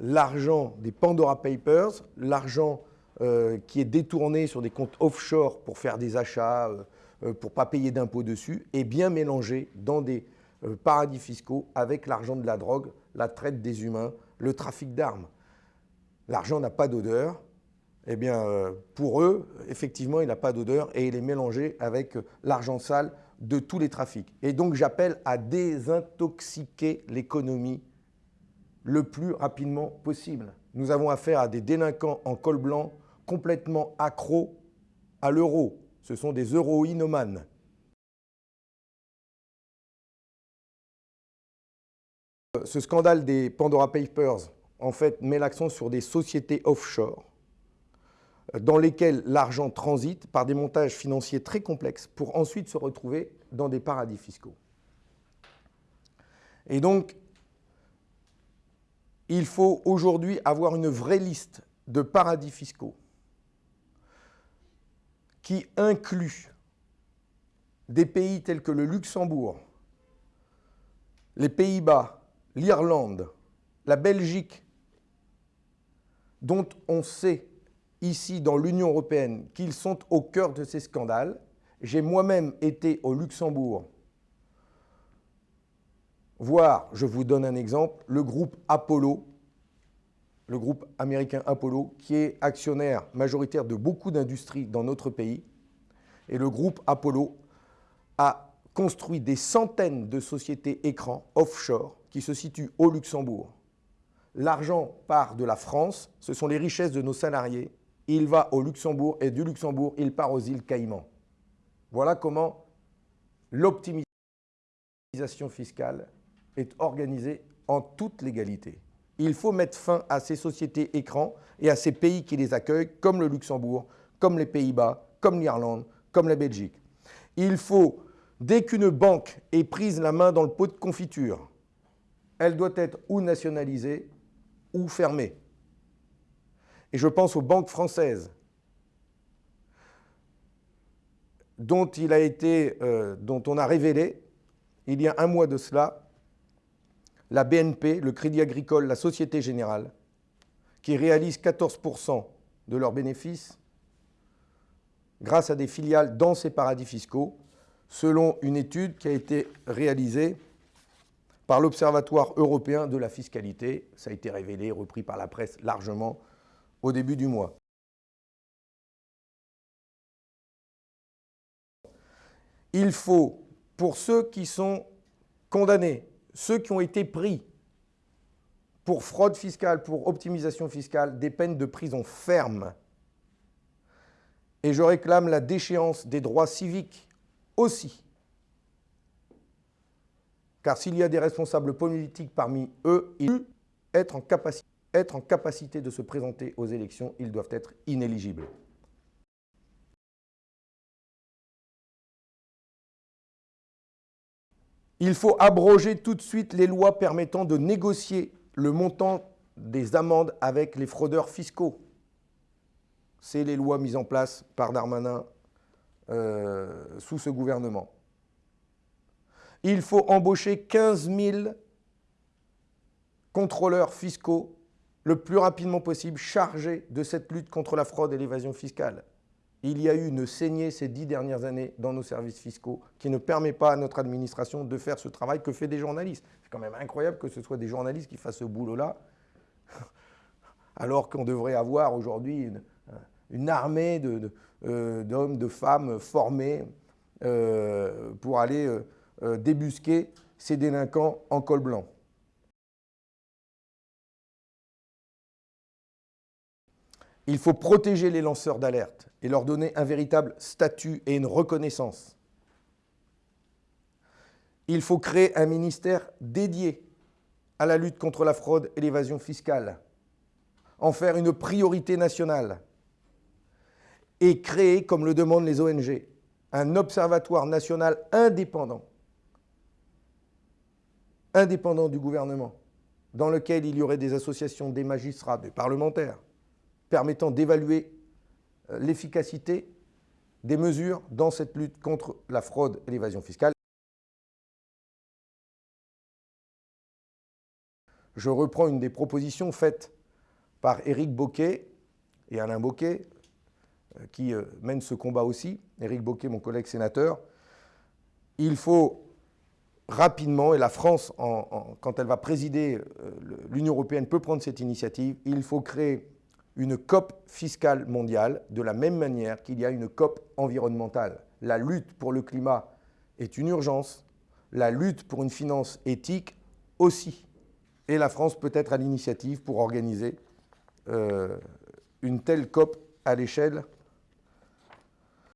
l'argent des Pandora Papers, l'argent euh, qui est détourné sur des comptes offshore pour faire des achats, pour ne pas payer d'impôts dessus, est bien mélangé dans des paradis fiscaux avec l'argent de la drogue, la traite des humains, le trafic d'armes. L'argent n'a pas d'odeur, eh bien, euh, pour eux, effectivement, il n'a pas d'odeur et il est mélangé avec l'argent sale de tous les trafics. Et donc, j'appelle à désintoxiquer l'économie le plus rapidement possible. Nous avons affaire à des délinquants en col blanc complètement accros à l'euro. Ce sont des euroïnomanes. Ce scandale des Pandora Papers, en fait, met l'accent sur des sociétés offshore dans lesquels l'argent transite par des montages financiers très complexes pour ensuite se retrouver dans des paradis fiscaux. Et donc, il faut aujourd'hui avoir une vraie liste de paradis fiscaux qui inclut des pays tels que le Luxembourg, les Pays-Bas, l'Irlande, la Belgique, dont on sait ici dans l'Union européenne qu'ils sont au cœur de ces scandales. J'ai moi-même été au Luxembourg voir, je vous donne un exemple, le groupe Apollo, le groupe américain Apollo, qui est actionnaire majoritaire de beaucoup d'industries dans notre pays. Et le groupe Apollo a construit des centaines de sociétés écrans offshore qui se situent au Luxembourg. L'argent part de la France, ce sont les richesses de nos salariés il va au Luxembourg et du Luxembourg, il part aux îles Caïmans. Voilà comment l'optimisation fiscale est organisée en toute légalité. Il faut mettre fin à ces sociétés écrans et à ces pays qui les accueillent, comme le Luxembourg, comme les Pays-Bas, comme l'Irlande, comme la Belgique. Il faut, dès qu'une banque est prise la main dans le pot de confiture, elle doit être ou nationalisée ou fermée. Et je pense aux banques françaises, dont, il a été, euh, dont on a révélé, il y a un mois de cela, la BNP, le Crédit Agricole, la Société Générale, qui réalisent 14% de leurs bénéfices grâce à des filiales dans ces paradis fiscaux, selon une étude qui a été réalisée par l'Observatoire européen de la fiscalité. Ça a été révélé, repris par la presse largement au début du mois. Il faut, pour ceux qui sont condamnés, ceux qui ont été pris pour fraude fiscale, pour optimisation fiscale, des peines de prison ferme. Et je réclame la déchéance des droits civiques aussi. Car s'il y a des responsables politiques parmi eux, ils doivent être être en capacité de se présenter aux élections, ils doivent être inéligibles. Il faut abroger tout de suite les lois permettant de négocier le montant des amendes avec les fraudeurs fiscaux. C'est les lois mises en place par Darmanin euh, sous ce gouvernement. Il faut embaucher 15 000 contrôleurs fiscaux le plus rapidement possible chargé de cette lutte contre la fraude et l'évasion fiscale. Il y a eu une saignée ces dix dernières années dans nos services fiscaux qui ne permet pas à notre administration de faire ce travail que fait des journalistes. C'est quand même incroyable que ce soit des journalistes qui fassent ce boulot-là, alors qu'on devrait avoir aujourd'hui une, armée euh, d'hommes, de, femmes formés euh, pour aller euh, débusquer ces délinquants en col blanc. Il faut protéger les lanceurs d'alerte et leur donner un véritable statut et une reconnaissance. Il faut créer un ministère dédié à la lutte contre la fraude et l'évasion fiscale, en faire une priorité nationale. Et créer, comme le demandent les ONG, un observatoire national indépendant, indépendant du gouvernement, dans lequel il y aurait des associations, des magistrats, des parlementaires, permettant d'évaluer euh, l'efficacité des mesures dans cette lutte contre la fraude et l'évasion fiscale. je reprends une des propositions faites par Éric Boquet et Alain Boquet, euh, qui euh, mènent ce combat aussi. Éric Boquet, mon collègue sénateur. Il faut rapidement, et la France, quand elle va présider l'Union européenne, peut prendre cette initiative, il faut créer une COP fiscale mondiale de la même manière qu'il y a une COP environnementale. La lutte pour le climat est une urgence, la lutte pour une finance éthique aussi. Et la France peut être à l'initiative pour organiser euh, une telle COP à l'échelle